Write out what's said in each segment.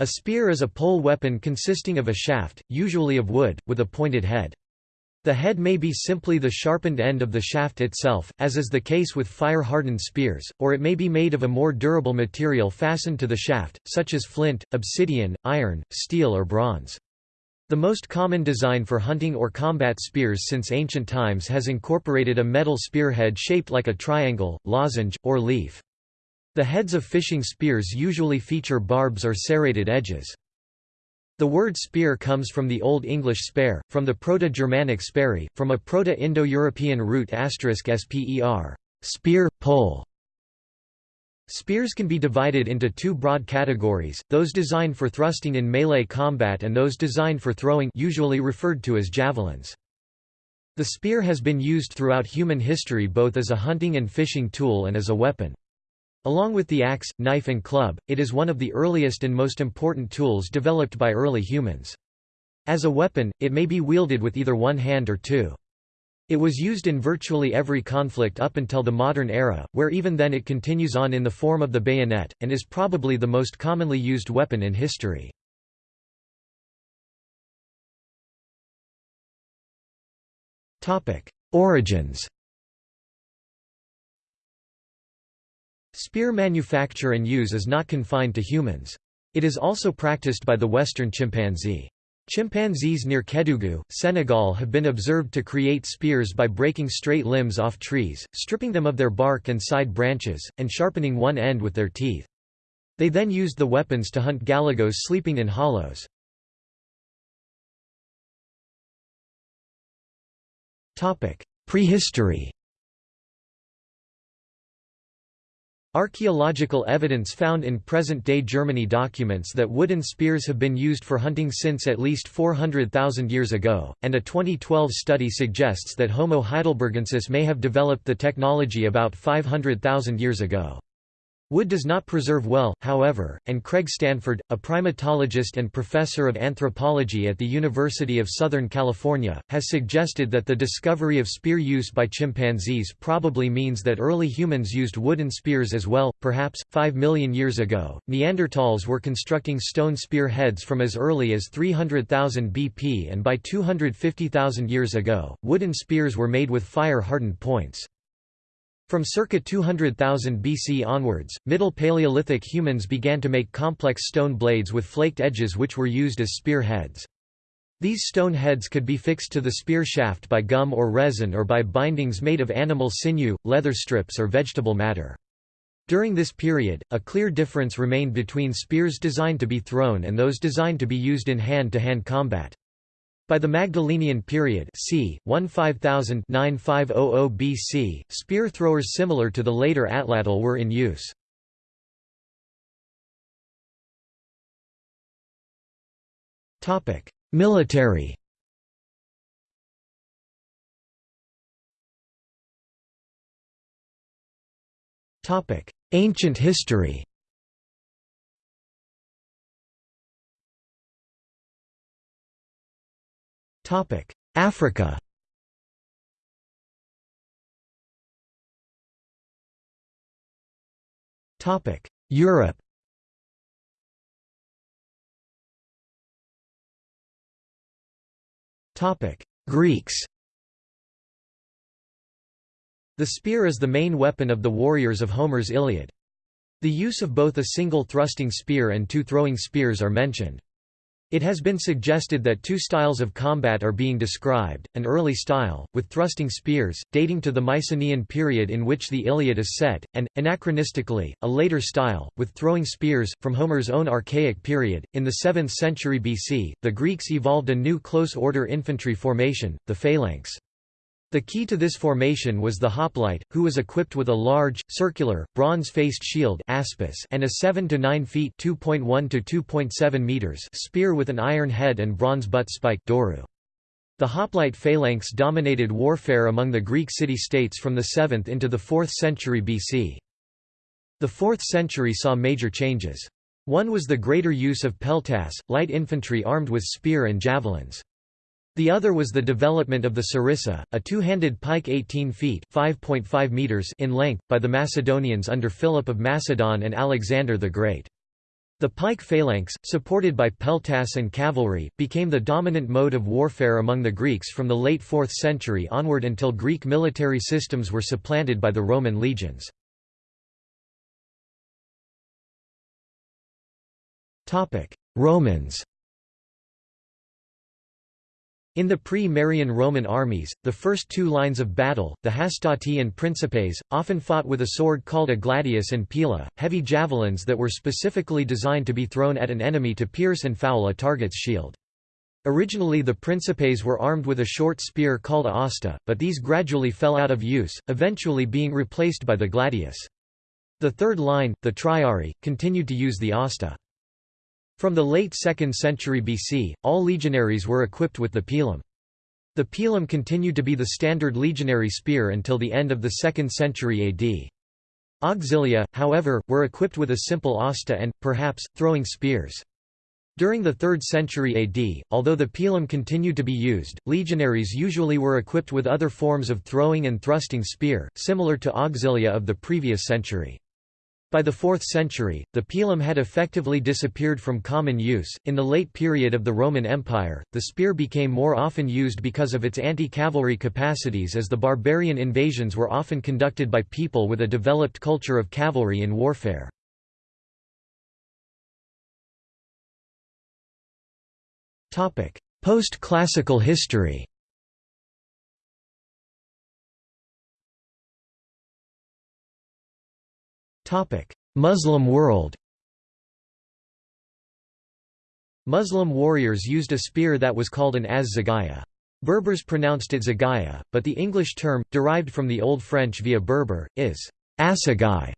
A spear is a pole weapon consisting of a shaft, usually of wood, with a pointed head. The head may be simply the sharpened end of the shaft itself, as is the case with fire-hardened spears, or it may be made of a more durable material fastened to the shaft, such as flint, obsidian, iron, steel or bronze. The most common design for hunting or combat spears since ancient times has incorporated a metal spearhead shaped like a triangle, lozenge, or leaf. The heads of fishing spears usually feature barbs or serrated edges. The word spear comes from the Old English spare, from the Proto-Germanic speri, from a Proto-Indo-European root sper, spear, pole. Spears can be divided into two broad categories, those designed for thrusting in melee combat and those designed for throwing usually referred to as javelins. The spear has been used throughout human history both as a hunting and fishing tool and as a weapon. Along with the axe, knife and club, it is one of the earliest and most important tools developed by early humans. As a weapon, it may be wielded with either one hand or two. It was used in virtually every conflict up until the modern era, where even then it continues on in the form of the bayonet, and is probably the most commonly used weapon in history. Origins Spear manufacture and use is not confined to humans. It is also practiced by the western chimpanzee. Chimpanzees near Kédougou, Senegal have been observed to create spears by breaking straight limbs off trees, stripping them of their bark and side branches, and sharpening one end with their teeth. They then used the weapons to hunt galagos sleeping in hollows. Prehistory Archaeological evidence found in present-day Germany documents that wooden spears have been used for hunting since at least 400,000 years ago, and a 2012 study suggests that Homo heidelbergensis may have developed the technology about 500,000 years ago. Wood does not preserve well, however, and Craig Stanford, a primatologist and professor of anthropology at the University of Southern California, has suggested that the discovery of spear use by chimpanzees probably means that early humans used wooden spears as well. Perhaps, 5 million years ago, Neanderthals were constructing stone spear heads from as early as 300,000 BP, and by 250,000 years ago, wooden spears were made with fire hardened points. From circa 200,000 BC onwards, Middle Paleolithic humans began to make complex stone blades with flaked edges which were used as spear heads. These stone heads could be fixed to the spear shaft by gum or resin or by bindings made of animal sinew, leather strips or vegetable matter. During this period, a clear difference remained between spears designed to be thrown and those designed to be used in hand-to-hand -hand combat. By the Magdalenian period c. 15000 BC, spear throwers similar to the later atlatl were in use. Military Ancient history Africa. Europe. Greeks. The spear is the main weapon of the warriors of Homer's Iliad. The use of both a single thrusting spear and two throwing spears are mentioned. It has been suggested that two styles of combat are being described, an early style, with thrusting spears, dating to the Mycenaean period in which the Iliad is set, and, anachronistically, a later style, with throwing spears, from Homer's own Archaic period. In the 7th century BC, the Greeks evolved a new close-order infantry formation, the phalanx. The key to this formation was the hoplite, who was equipped with a large, circular, bronze-faced shield aspis and a 7 to 9 feet (2.1 to 2.7 meters) spear with an iron head and bronze butt spike doru. The hoplite phalanx dominated warfare among the Greek city-states from the 7th into the 4th century BC. The 4th century saw major changes. One was the greater use of peltasts, light infantry armed with spear and javelins. The other was the development of the sarissa, a two-handed pike 18 feet (5.5 meters in length, by the Macedonians under Philip of Macedon and Alexander the Great. The pike phalanx, supported by peltasts and cavalry, became the dominant mode of warfare among the Greeks from the late 4th century onward until Greek military systems were supplanted by the Roman legions. Romans in the pre-Marian Roman armies, the first two lines of battle, the hastati and principes, often fought with a sword called a gladius and pila, heavy javelins that were specifically designed to be thrown at an enemy to pierce and foul a target's shield. Originally the principes were armed with a short spear called a hasta, but these gradually fell out of use, eventually being replaced by the gladius. The third line, the triarii, continued to use the hasta. From the late 2nd century BC, all legionaries were equipped with the pilum. The pilum continued to be the standard legionary spear until the end of the 2nd century AD. Auxilia, however, were equipped with a simple hasta and, perhaps, throwing spears. During the 3rd century AD, although the pilum continued to be used, legionaries usually were equipped with other forms of throwing and thrusting spear, similar to auxilia of the previous century. By the 4th century, the pilum had effectively disappeared from common use. In the late period of the Roman Empire, the spear became more often used because of its anti cavalry capacities, as the barbarian invasions were often conducted by people with a developed culture of cavalry in warfare. Post classical history Muslim world Muslim warriors used a spear that was called an az-zagaya. Berbers pronounced it zagaya, but the English term, derived from the Old French via Berber, is assegai.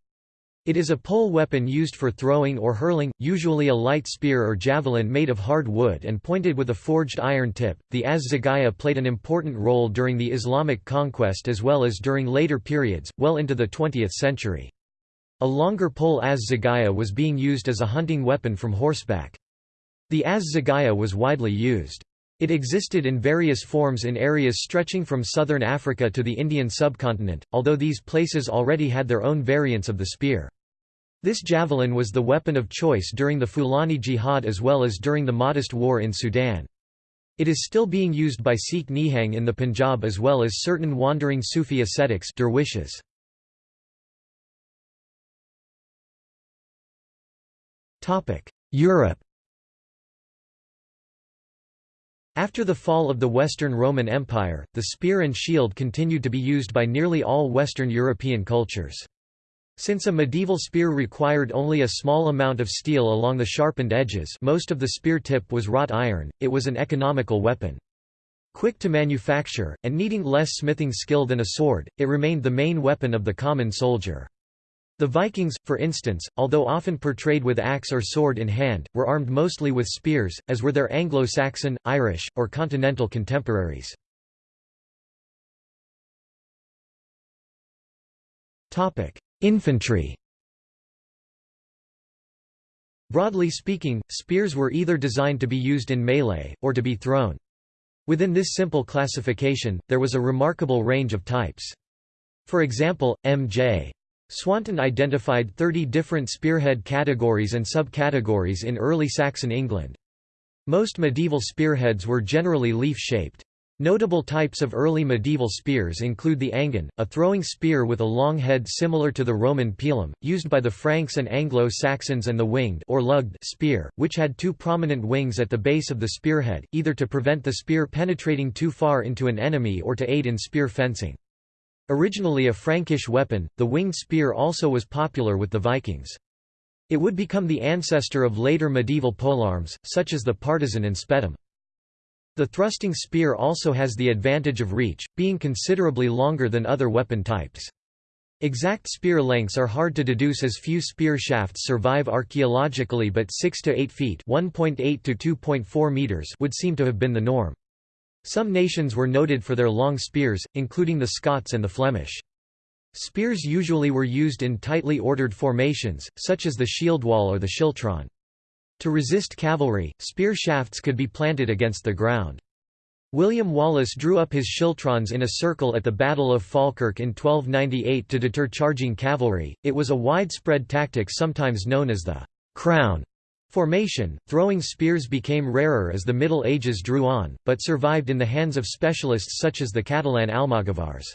It is a pole weapon used for throwing or hurling, usually a light spear or javelin made of hard wood and pointed with a forged iron tip. The az-zagaya played an important role during the Islamic conquest as well as during later periods, well into the 20th century. A longer pole az-zagaya was being used as a hunting weapon from horseback. The az-zagaya was widely used. It existed in various forms in areas stretching from southern Africa to the Indian subcontinent, although these places already had their own variants of the spear. This javelin was the weapon of choice during the Fulani Jihad as well as during the Mahdist War in Sudan. It is still being used by Sikh Nihang in the Punjab as well as certain wandering Sufi ascetics derwishes. Europe After the fall of the Western Roman Empire, the spear and shield continued to be used by nearly all Western European cultures. Since a medieval spear required only a small amount of steel along the sharpened edges most of the spear tip was wrought iron, it was an economical weapon. Quick to manufacture, and needing less smithing skill than a sword, it remained the main weapon of the common soldier. The Vikings, for instance, although often portrayed with axe or sword in hand, were armed mostly with spears, as were their Anglo-Saxon, Irish, or continental contemporaries. Infantry Broadly speaking, spears were either designed to be used in melee, or to be thrown. Within this simple classification, there was a remarkable range of types. For example, M.J. Swanton identified 30 different spearhead categories and subcategories in early Saxon England. Most medieval spearheads were generally leaf-shaped. Notable types of early medieval spears include the angon, a throwing spear with a long head similar to the Roman pilum, used by the Franks and Anglo-Saxons and the winged or lugged spear, which had two prominent wings at the base of the spearhead, either to prevent the spear penetrating too far into an enemy or to aid in spear fencing. Originally a Frankish weapon, the winged spear also was popular with the Vikings. It would become the ancestor of later medieval polearms, such as the partisan and spetum. The thrusting spear also has the advantage of reach, being considerably longer than other weapon types. Exact spear lengths are hard to deduce as few spear shafts survive archaeologically but 6 to 8 feet (1.8 to 2.4 meters) would seem to have been the norm. Some nations were noted for their long spears, including the Scots and the Flemish. Spears usually were used in tightly ordered formations, such as the shield wall or the schiltron. To resist cavalry, spear shafts could be planted against the ground. William Wallace drew up his schiltrons in a circle at the Battle of Falkirk in 1298 to deter charging cavalry. It was a widespread tactic sometimes known as the crown Formation, throwing spears became rarer as the Middle Ages drew on, but survived in the hands of specialists such as the Catalan Almogavars.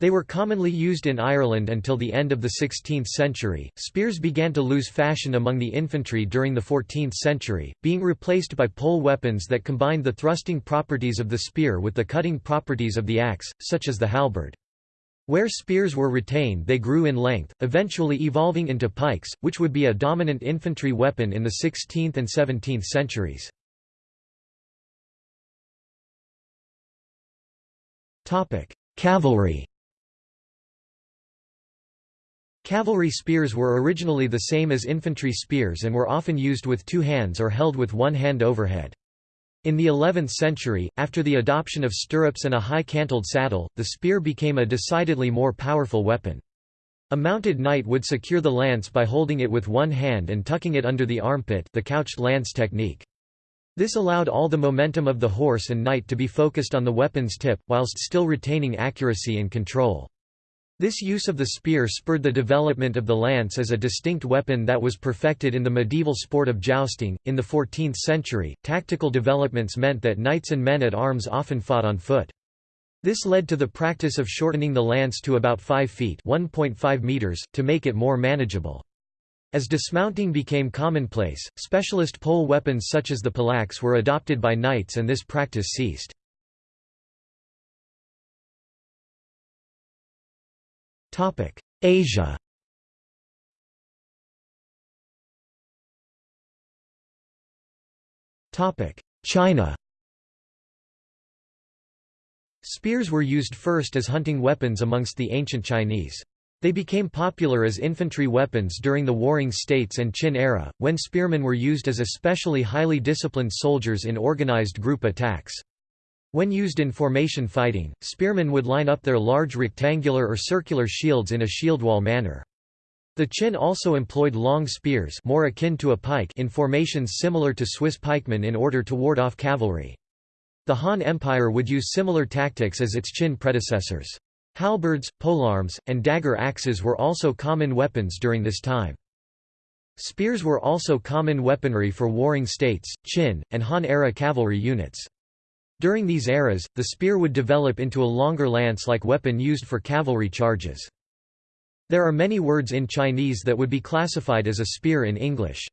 They were commonly used in Ireland until the end of the 16th century. Spears began to lose fashion among the infantry during the 14th century, being replaced by pole weapons that combined the thrusting properties of the spear with the cutting properties of the axe, such as the halberd. Where spears were retained they grew in length, eventually evolving into pikes, which would be a dominant infantry weapon in the 16th and 17th centuries. Cavalry Cavalry spears were originally the same as infantry spears and were often used with two hands or held with one hand overhead. In the 11th century, after the adoption of stirrups and a high-cantled saddle, the spear became a decidedly more powerful weapon. A mounted knight would secure the lance by holding it with one hand and tucking it under the armpit the couched lance technique. This allowed all the momentum of the horse and knight to be focused on the weapon's tip, whilst still retaining accuracy and control. This use of the spear spurred the development of the lance as a distinct weapon that was perfected in the medieval sport of jousting. In the 14th century, tactical developments meant that knights and men at arms often fought on foot. This led to the practice of shortening the lance to about 5 feet (1.5 meters) to make it more manageable. As dismounting became commonplace, specialist pole weapons such as the pollaxe were adopted by knights and this practice ceased. Asia China Spears were used first as hunting weapons amongst the ancient Chinese. They became popular as infantry weapons during the Warring States and Qin era, when spearmen were used as especially highly disciplined soldiers in organized group attacks. When used in formation fighting, spearmen would line up their large rectangular or circular shields in a shield wall manner. The Qin also employed long spears more akin to a pike in formations similar to Swiss pikemen in order to ward off cavalry. The Han Empire would use similar tactics as its Qin predecessors. Halberds, polearms, and dagger axes were also common weapons during this time. Spears were also common weaponry for warring states, Qin, and Han-era cavalry units. During these eras, the spear would develop into a longer lance-like weapon used for cavalry charges. There are many words in Chinese that would be classified as a spear in English.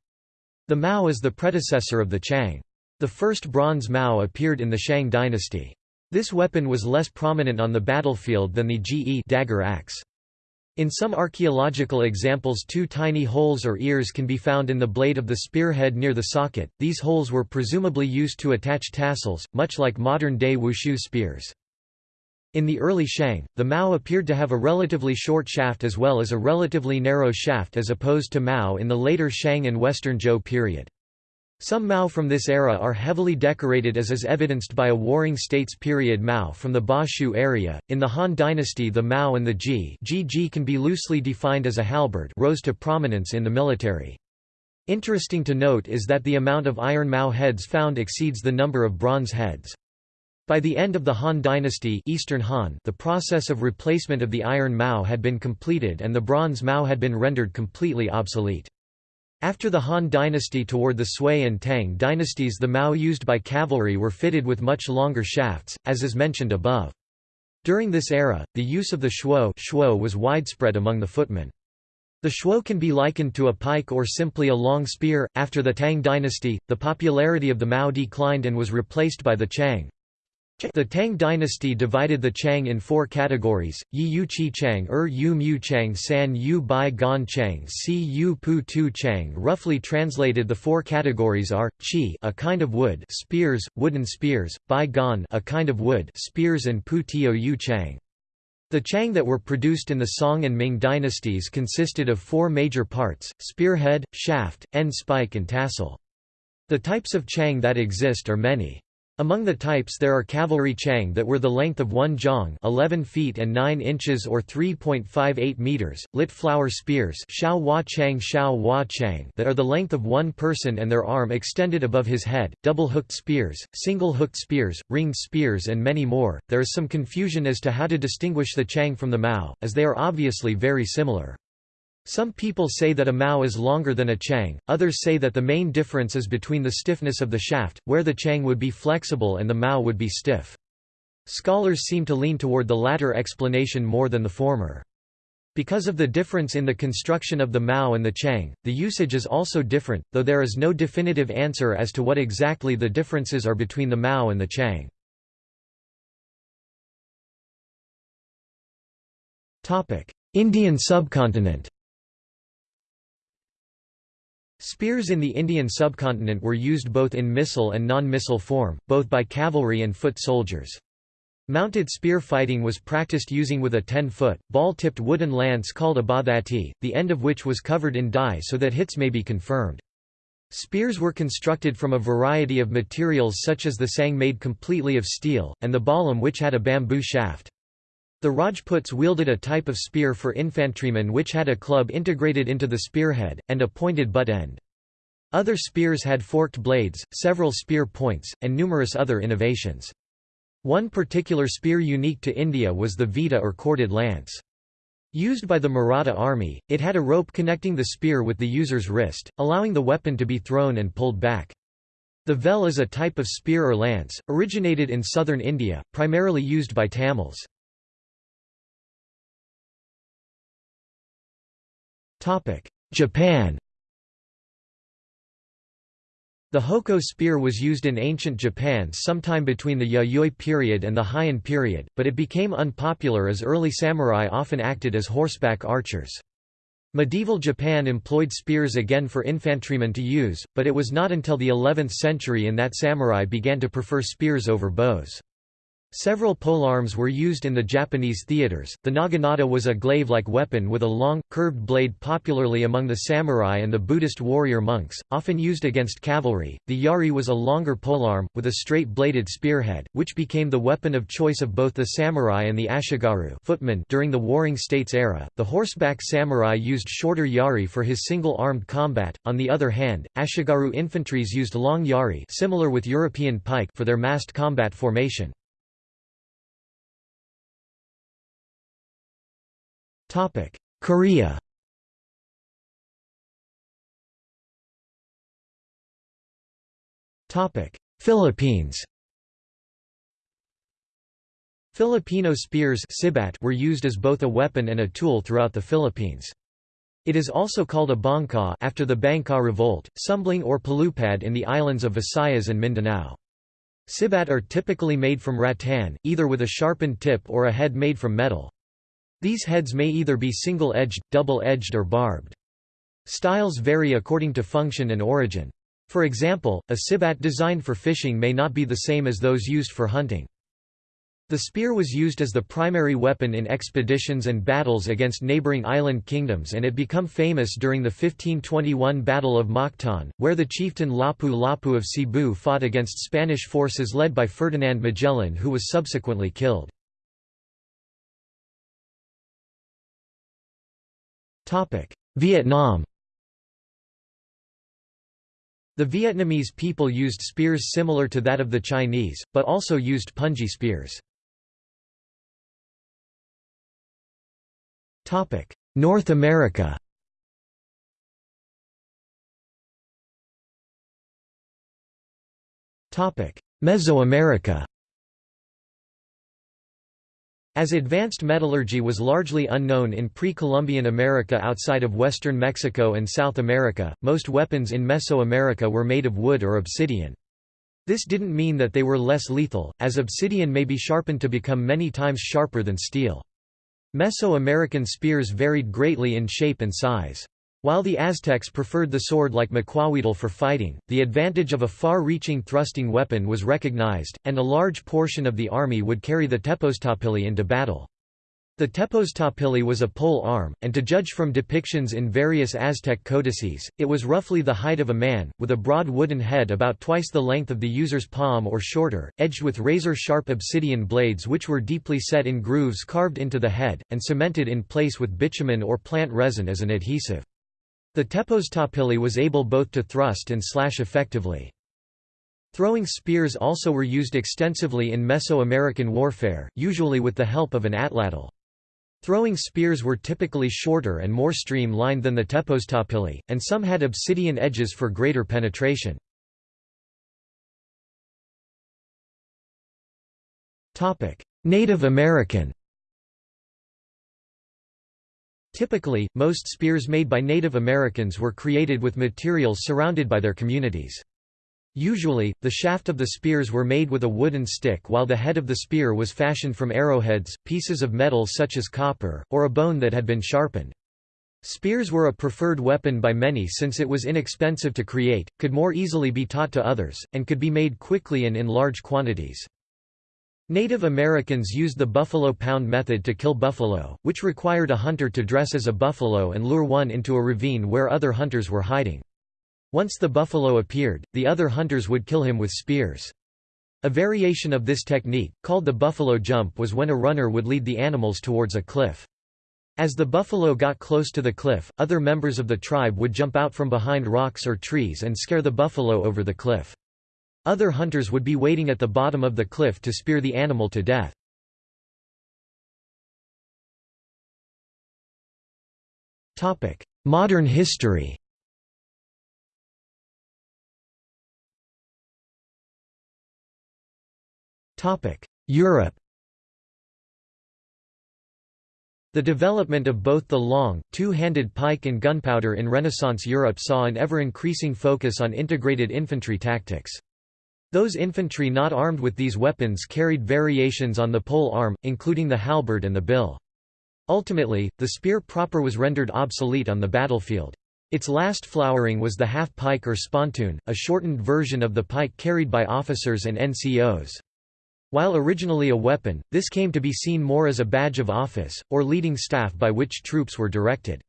The mao is the predecessor of the chang. The first bronze mao appeared in the Shang dynasty. This weapon was less prominent on the battlefield than the ge dagger axe. In some archaeological examples two tiny holes or ears can be found in the blade of the spearhead near the socket, these holes were presumably used to attach tassels, much like modern-day wushu spears. In the early Shang, the Mao appeared to have a relatively short shaft as well as a relatively narrow shaft as opposed to Mao in the later Shang and Western Zhou period. Some Mao from this era are heavily decorated as is evidenced by a Warring States period Mao from the Ba Shu area. In the Han dynasty the Mao and the Ji Ji can be loosely defined as a halberd rose to prominence in the military. Interesting to note is that the amount of iron Mao heads found exceeds the number of bronze heads. By the end of the Han dynasty Eastern Han, the process of replacement of the iron Mao had been completed and the bronze Mao had been rendered completely obsolete. After the Han dynasty toward the Sui and Tang dynasties the Mao used by cavalry were fitted with much longer shafts, as is mentioned above. During this era, the use of the shuo shuo was widespread among the footmen. The shuo can be likened to a pike or simply a long spear. After the Tang dynasty, the popularity of the Mao declined and was replaced by the Chang. The Tang dynasty divided the Chang in four categories, Yi Yu Qi Chang Er Yu Mu Chang San Yu Bai Gan Chang Si Yu Pu Tu Chang Roughly translated the four categories are, Qi a kind of wood spears, wooden spears, Bai Gan a kind of wood spears and Pu Tio Yu Chang. The Chang that were produced in the Song and Ming dynasties consisted of four major parts, spearhead, shaft, end spike and tassel. The types of Chang that exist are many. Among the types there are cavalry chang that were the length of one zhang 11 feet and 9 inches or 3.58 meters, lit flower spears xiao hua chang xiao hua chang that are the length of one person and their arm extended above his head, double-hooked spears, single-hooked spears, ringed spears and many more. There is some confusion as to how to distinguish the chang from the mao, as they are obviously very similar. Some people say that a mao is longer than a chang, others say that the main difference is between the stiffness of the shaft, where the chang would be flexible and the mao would be stiff. Scholars seem to lean toward the latter explanation more than the former. Because of the difference in the construction of the Mao and the Chang, the usage is also different, though there is no definitive answer as to what exactly the differences are between the Mao and the Chang. Indian subcontinent Spears in the Indian subcontinent were used both in missile and non-missile form, both by cavalry and foot soldiers. Mounted spear fighting was practiced using with a 10-foot, ball-tipped wooden lance called a badhati, the end of which was covered in dye so that hits may be confirmed. Spears were constructed from a variety of materials such as the sang made completely of steel, and the balam which had a bamboo shaft. The Rajputs wielded a type of spear for infantrymen which had a club integrated into the spearhead, and a pointed butt end. Other spears had forked blades, several spear points, and numerous other innovations. One particular spear unique to India was the Vita or corded lance. Used by the Maratha army, it had a rope connecting the spear with the user's wrist, allowing the weapon to be thrown and pulled back. The vel is a type of spear or lance, originated in southern India, primarily used by Tamils. Japan the hoko spear was used in ancient Japan sometime between the Yayoi period and the Heian period, but it became unpopular as early samurai often acted as horseback archers. Medieval Japan employed spears again for infantrymen to use, but it was not until the 11th century in that samurai began to prefer spears over bows. Several polearms were used in the Japanese theaters. The naginata was a glaive-like weapon with a long, curved blade popularly among the samurai and the Buddhist warrior monks, often used against cavalry. The yari was a longer polearm, with a straight-bladed spearhead, which became the weapon of choice of both the samurai and the ashigaru footmen during the Warring States era. The horseback samurai used shorter yari for his single-armed combat. On the other hand, ashigaru infantries used long yari, similar with European pike, for their massed combat formation. Korea Philippines Filipino spears were used as both a weapon and a tool throughout the Philippines. It is also called a bangkaw after the Bankaw revolt, sumbling or palupad in the islands of Visayas and Mindanao. Sibat are typically made from rattan, either with a sharpened tip or a head made from metal. These heads may either be single-edged, double-edged or barbed. Styles vary according to function and origin. For example, a sibat designed for fishing may not be the same as those used for hunting. The spear was used as the primary weapon in expeditions and battles against neighboring island kingdoms and it became famous during the 1521 Battle of Mactan, where the chieftain Lapu-Lapu of Cebu fought against Spanish forces led by Ferdinand Magellan who was subsequently killed. Vietnam. The Vietnamese people used spears similar to that of the Chinese, but also used punji spears. North America. Mesoamerica as advanced metallurgy was largely unknown in pre-Columbian America outside of western Mexico and South America, most weapons in Mesoamerica were made of wood or obsidian. This didn't mean that they were less lethal, as obsidian may be sharpened to become many times sharper than steel. Mesoamerican spears varied greatly in shape and size. While the Aztecs preferred the sword like maquahuitl for fighting, the advantage of a far-reaching thrusting weapon was recognized, and a large portion of the army would carry the tepoztopili into battle. The tepoztopili was a pole arm, and to judge from depictions in various Aztec codices, it was roughly the height of a man, with a broad wooden head about twice the length of the user's palm or shorter, edged with razor-sharp obsidian blades which were deeply set in grooves carved into the head, and cemented in place with bitumen or plant resin as an adhesive. The tepoztopili was able both to thrust and slash effectively. Throwing spears also were used extensively in Mesoamerican warfare, usually with the help of an atlatl. Throwing spears were typically shorter and more streamlined than the tepoztopili, and some had obsidian edges for greater penetration. Native American Typically, most spears made by Native Americans were created with materials surrounded by their communities. Usually, the shaft of the spears were made with a wooden stick while the head of the spear was fashioned from arrowheads, pieces of metal such as copper, or a bone that had been sharpened. Spears were a preferred weapon by many since it was inexpensive to create, could more easily be taught to others, and could be made quickly and in large quantities. Native Americans used the buffalo pound method to kill buffalo, which required a hunter to dress as a buffalo and lure one into a ravine where other hunters were hiding. Once the buffalo appeared, the other hunters would kill him with spears. A variation of this technique, called the buffalo jump was when a runner would lead the animals towards a cliff. As the buffalo got close to the cliff, other members of the tribe would jump out from behind rocks or trees and scare the buffalo over the cliff. Other hunters would be waiting at the bottom of the cliff to spear the animal to death. Modern history Europe The development of both the long, two-handed pike and gunpowder in Renaissance Europe saw an ever-increasing focus on integrated infantry tactics. Those infantry not armed with these weapons carried variations on the pole arm, including the halberd and the bill. Ultimately, the spear proper was rendered obsolete on the battlefield. Its last flowering was the half-pike or spontoon, a shortened version of the pike carried by officers and NCOs. While originally a weapon, this came to be seen more as a badge of office, or leading staff by which troops were directed.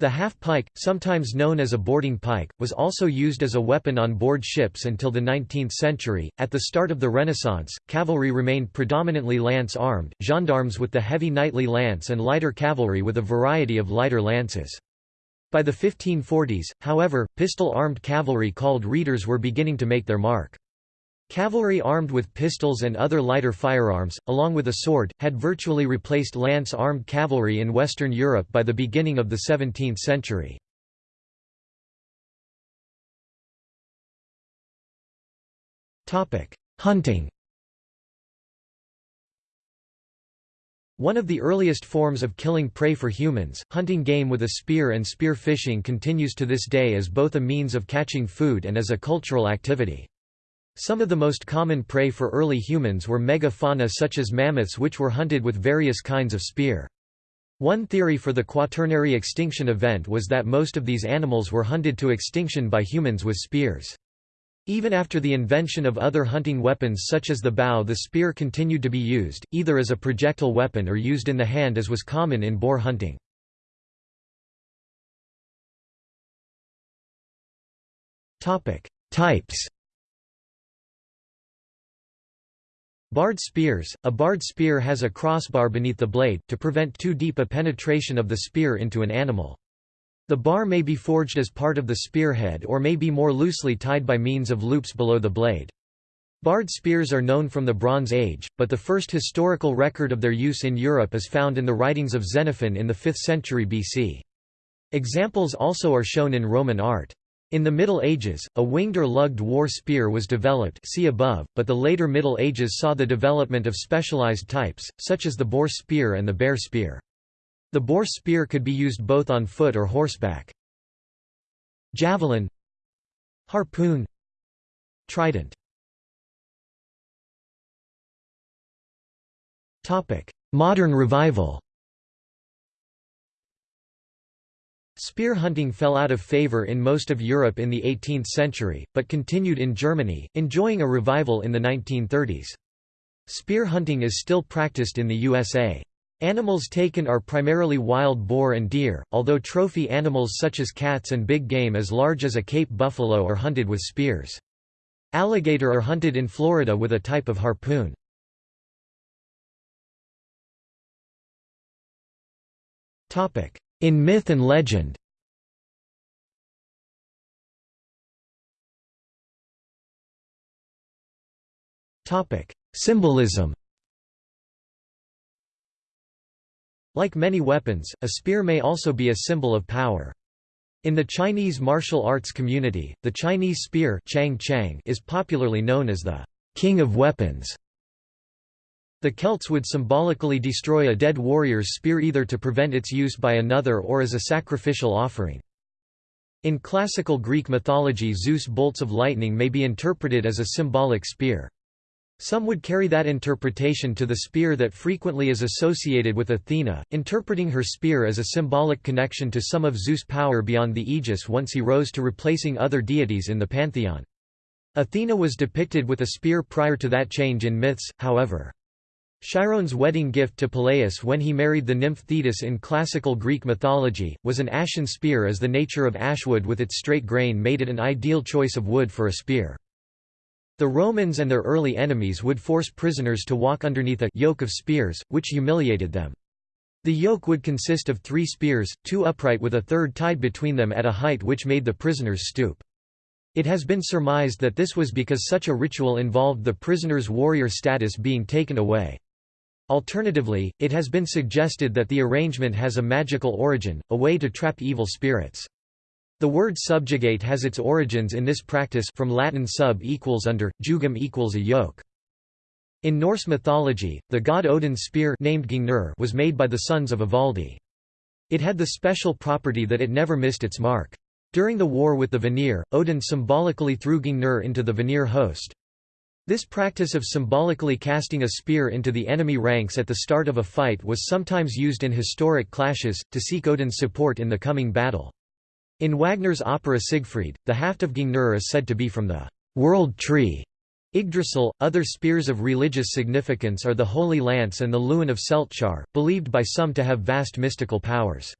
The half-pike, sometimes known as a boarding pike, was also used as a weapon on board ships until the 19th century. At the start of the Renaissance, cavalry remained predominantly lance-armed, gendarmes with the heavy knightly lance and lighter cavalry with a variety of lighter lances. By the 1540s, however, pistol-armed cavalry called reiters were beginning to make their mark. Cavalry armed with pistols and other lighter firearms, along with a sword, had virtually replaced lance-armed cavalry in Western Europe by the beginning of the 17th century. Hunting One of the earliest forms of killing prey for humans, hunting game with a spear and spear fishing continues to this day as both a means of catching food and as a cultural activity. Some of the most common prey for early humans were megafauna such as mammoths which were hunted with various kinds of spear. One theory for the quaternary extinction event was that most of these animals were hunted to extinction by humans with spears. Even after the invention of other hunting weapons such as the bow the spear continued to be used, either as a projectile weapon or used in the hand as was common in boar hunting. Types Barred spears – A barred spear has a crossbar beneath the blade, to prevent too deep a penetration of the spear into an animal. The bar may be forged as part of the spearhead or may be more loosely tied by means of loops below the blade. Barred spears are known from the Bronze Age, but the first historical record of their use in Europe is found in the writings of Xenophon in the 5th century BC. Examples also are shown in Roman art. In the Middle Ages, a winged or lugged war spear was developed see above, but the later Middle Ages saw the development of specialized types, such as the boar spear and the bear spear. The boar spear could be used both on foot or horseback. Javelin Harpoon Trident Modern revival Spear hunting fell out of favor in most of Europe in the 18th century, but continued in Germany, enjoying a revival in the 1930s. Spear hunting is still practiced in the USA. Animals taken are primarily wild boar and deer, although trophy animals such as cats and big game as large as a Cape buffalo are hunted with spears. Alligator are hunted in Florida with a type of harpoon. In myth and legend Symbolism Like many weapons, a spear may also be a symbol of power. In the Chinese martial arts community, the Chinese spear is popularly known as the king of weapons. The Celts would symbolically destroy a dead warrior's spear either to prevent its use by another or as a sacrificial offering. In classical Greek mythology Zeus' bolts of lightning may be interpreted as a symbolic spear. Some would carry that interpretation to the spear that frequently is associated with Athena, interpreting her spear as a symbolic connection to some of Zeus' power beyond the Aegis once he rose to replacing other deities in the pantheon. Athena was depicted with a spear prior to that change in myths, however. Chiron's wedding gift to Peleus when he married the nymph Thetis in classical Greek mythology, was an ashen spear as the nature of ashwood with its straight grain made it an ideal choice of wood for a spear. The Romans and their early enemies would force prisoners to walk underneath a yoke of spears, which humiliated them. The yoke would consist of three spears, two upright with a third tied between them at a height which made the prisoners stoop. It has been surmised that this was because such a ritual involved the prisoner's warrior status being taken away. Alternatively, it has been suggested that the arrangement has a magical origin, a way to trap evil spirits. The word subjugate has its origins in this practice from Latin sub equals under, jugum equals a yoke. In Norse mythology, the god Odin's spear named Gungnir was made by the sons of Ivaldi. It had the special property that it never missed its mark. During the war with the Vanir, Odin symbolically threw Gungnir into the Vanir host. This practice of symbolically casting a spear into the enemy ranks at the start of a fight was sometimes used in historic clashes, to seek Odin's support in the coming battle. In Wagner's opera Siegfried, the haft of Gungnir is said to be from the world tree. Yggdrasil. Other spears of religious significance are the Holy Lance and the Luin of Celtchar, believed by some to have vast mystical powers.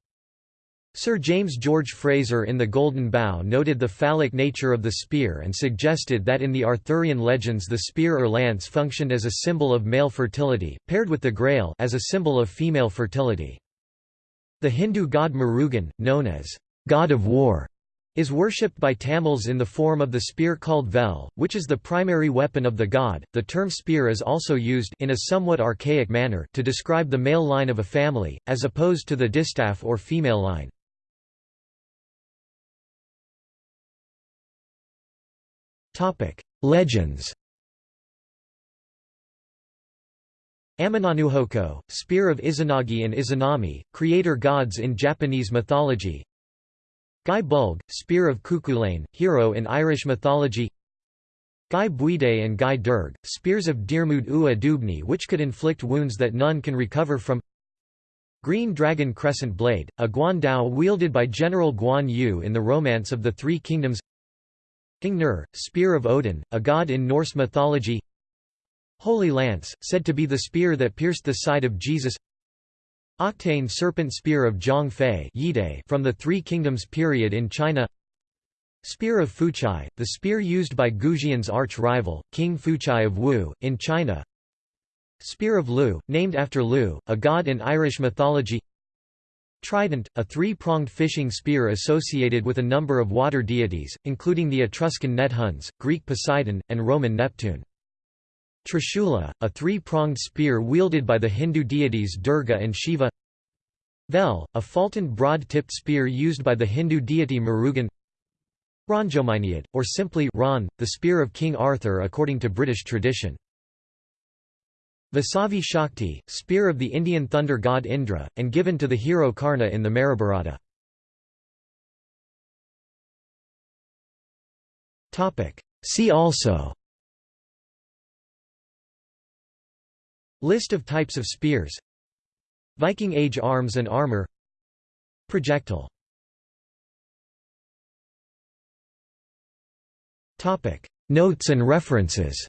Sir James George Frazer in The Golden Bough noted the phallic nature of the spear and suggested that in the Arthurian legends the spear or lance functioned as a symbol of male fertility, paired with the grail as a symbol of female fertility. The Hindu god Murugan, known as god of war, is worshipped by Tamils in the form of the spear called vel, which is the primary weapon of the god. The term spear is also used in a somewhat archaic manner to describe the male line of a family, as opposed to the distaff or female line. Legends. Amenonuhoko, spear of Izanagi and Izanami, creator gods in Japanese mythology. Guy Bulg, Spear of Cuchulainn, hero in Irish mythology Guy Buide and Guy Durg, spears of Diarmuid Ua Duibhne which could inflict wounds that none can recover from Green Dragon Crescent Blade, a guan dao wielded by General Guan Yu in the Romance of the Three Kingdoms Gungnir, Spear of Odin, a god in Norse mythology. Holy Lance, said to be the spear that pierced the side of Jesus. Octane Serpent Spear of Zhang Fei from the Three Kingdoms period in China. Spear of Fuchai, the spear used by Goujian's arch-rival, King Fuchai of Wu, in China. Spear of Lugh, named after Lugh, a god in Irish mythology Trident, a three-pronged fishing spear associated with a number of water deities, including the Etruscan Nethuns, Greek Poseidon, and Roman Neptune. Trishula, a three-pronged spear wielded by the Hindu deities Durga and Shiva Vel, a faltoned broad-tipped spear used by the Hindu deity Murugan Rhongomyniad, or simply Ron, the spear of King Arthur according to British tradition. Vasavi Shakti, spear of the Indian thunder god Indra, and given to the hero Karna in the Mahabharata. See also. List of types of spears. Viking Age arms and armor. Projectile. Notes and references